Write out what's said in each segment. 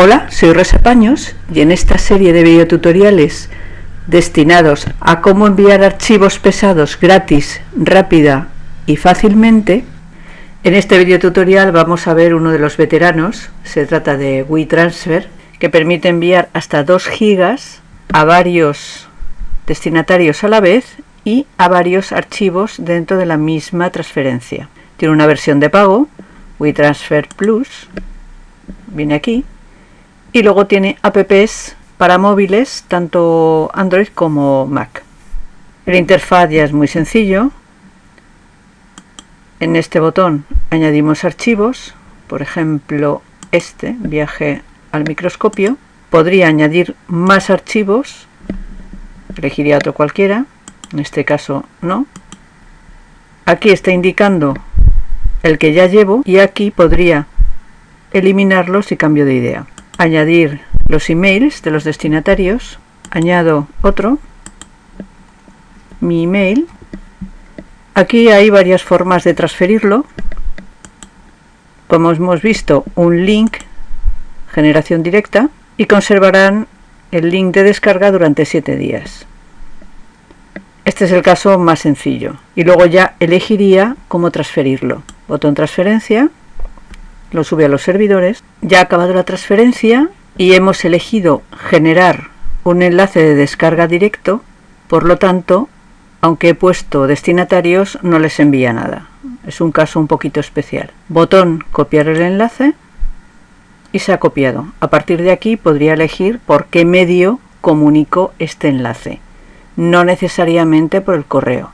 Hola, soy Rosa Paños y en esta serie de videotutoriales destinados a cómo enviar archivos pesados gratis, rápida y fácilmente, en este videotutorial vamos a ver uno de los veteranos, se trata de WeTransfer, que permite enviar hasta 2 gigas a varios destinatarios a la vez y a varios archivos dentro de la misma transferencia. Tiene una versión de pago, WeTransfer Plus, viene aquí, y luego tiene apps para móviles, tanto Android como Mac. El interfaz ya es muy sencillo. En este botón añadimos archivos, por ejemplo este, viaje al microscopio. Podría añadir más archivos, elegiría otro cualquiera, en este caso no. Aquí está indicando el que ya llevo y aquí podría eliminarlo si cambio de idea añadir los emails de los destinatarios, añado otro, mi email. Aquí hay varias formas de transferirlo. Como hemos visto, un link, generación directa, y conservarán el link de descarga durante 7 días. Este es el caso más sencillo. Y luego ya elegiría cómo transferirlo. Botón transferencia, lo sube a los servidores. Ya ha acabado la transferencia y hemos elegido generar un enlace de descarga directo, por lo tanto, aunque he puesto destinatarios, no les envía nada. Es un caso un poquito especial. Botón copiar el enlace y se ha copiado. A partir de aquí podría elegir por qué medio comunico este enlace, no necesariamente por el correo.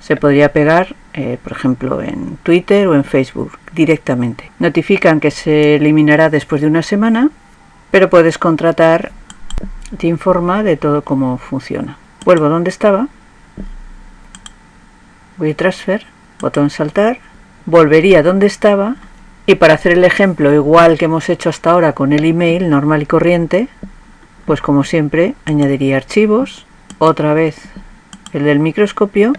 Se podría pegar eh, por ejemplo en Twitter o en Facebook directamente. Notifican que se eliminará después de una semana, pero puedes contratar, te informa de todo cómo funciona. Vuelvo donde estaba, voy a transfer, botón saltar, volvería donde estaba y para hacer el ejemplo igual que hemos hecho hasta ahora con el email normal y corriente, pues como siempre añadiría archivos, otra vez el del microscopio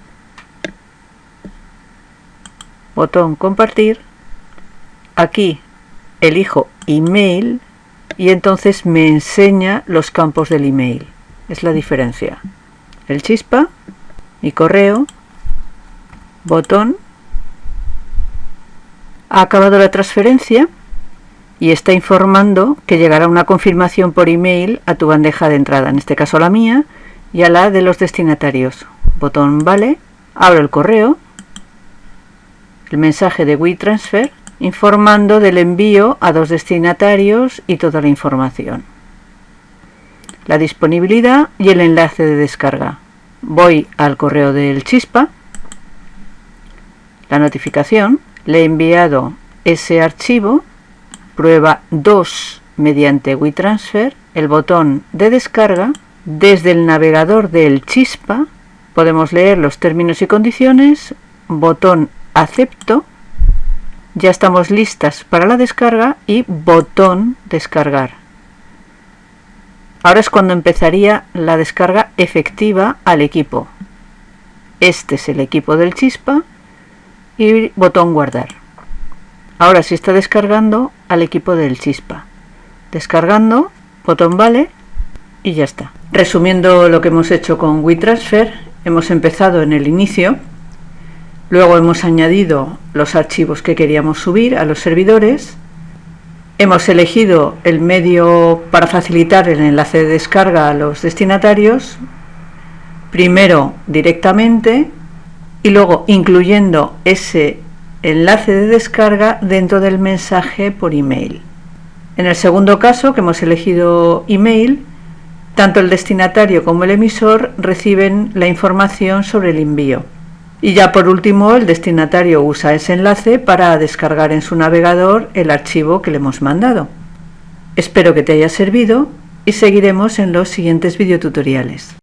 botón compartir, aquí elijo email y entonces me enseña los campos del email. Es la diferencia. El chispa, mi correo, botón, ha acabado la transferencia y está informando que llegará una confirmación por email a tu bandeja de entrada, en este caso la mía, y a la de los destinatarios. Botón vale, abro el correo, el mensaje de WeTransfer informando del envío a dos destinatarios y toda la información. La disponibilidad y el enlace de descarga. Voy al correo del Chispa, la notificación, le he enviado ese archivo, prueba 2 mediante WeTransfer, el botón de descarga, desde el navegador del Chispa. Podemos leer los términos y condiciones, botón acepto, ya estamos listas para la descarga y botón descargar. Ahora es cuando empezaría la descarga efectiva al equipo. Este es el equipo del chispa y botón guardar. Ahora sí está descargando al equipo del chispa. Descargando, botón vale y ya está. Resumiendo lo que hemos hecho con WeTransfer, hemos empezado en el inicio Luego hemos añadido los archivos que queríamos subir a los servidores. Hemos elegido el medio para facilitar el enlace de descarga a los destinatarios. Primero directamente y luego incluyendo ese enlace de descarga dentro del mensaje por email. En el segundo caso, que hemos elegido email, tanto el destinatario como el emisor reciben la información sobre el envío. Y ya por último, el destinatario usa ese enlace para descargar en su navegador el archivo que le hemos mandado. Espero que te haya servido y seguiremos en los siguientes videotutoriales.